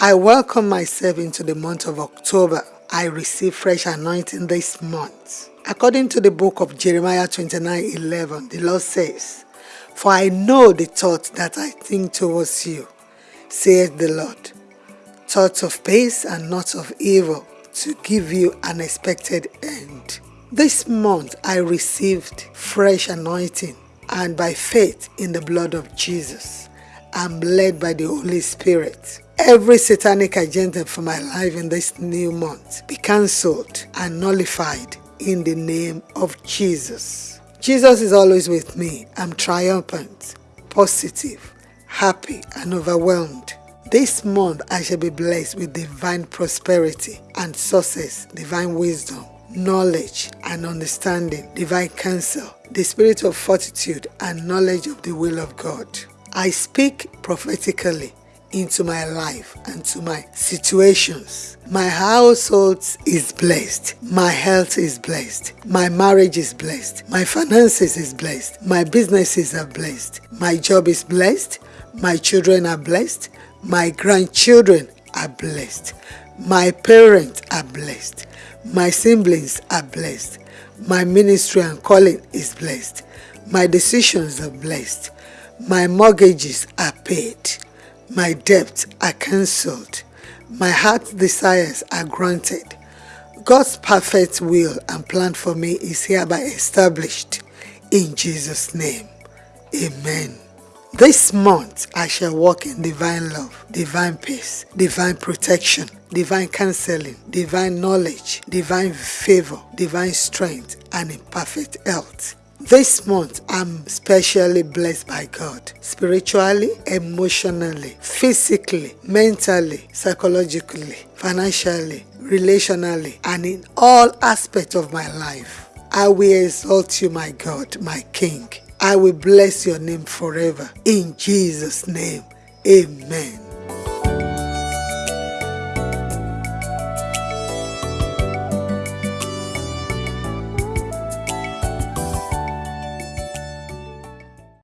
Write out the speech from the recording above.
I welcome myself into the month of October. I receive fresh anointing this month. According to the book of Jeremiah 29 11, the Lord says, For I know the thoughts that I think towards you, saith the Lord, thoughts of peace and not of evil, to give you an expected end. This month I received fresh anointing and by faith in the blood of Jesus, I'm led by the Holy Spirit. Every satanic agenda for my life in this new month be cancelled and nullified in the name of Jesus. Jesus is always with me. I'm triumphant, positive, happy, and overwhelmed. This month I shall be blessed with divine prosperity and success, divine wisdom, knowledge and understanding, divine counsel, the spirit of fortitude and knowledge of the will of God. I speak prophetically into my life and to my situations. My household is blessed. My health is blessed. My marriage is blessed. My finances is blessed. My businesses are blessed. My job is blessed. My children are blessed. My grandchildren are blessed. My parents are blessed. My siblings are blessed. My ministry and calling is blessed. My decisions are blessed. My mortgages are paid. My debts are cancelled. My heart's desires are granted. God's perfect will and plan for me is hereby established in Jesus' name. Amen. This month I shall walk in divine love, divine peace, divine protection, divine counseling, divine knowledge, divine favor, divine strength, and in perfect health. This month, I'm specially blessed by God spiritually, emotionally, physically, mentally, psychologically, financially, relationally, and in all aspects of my life. I will exalt you, my God, my King. I will bless your name forever. In Jesus' name, amen.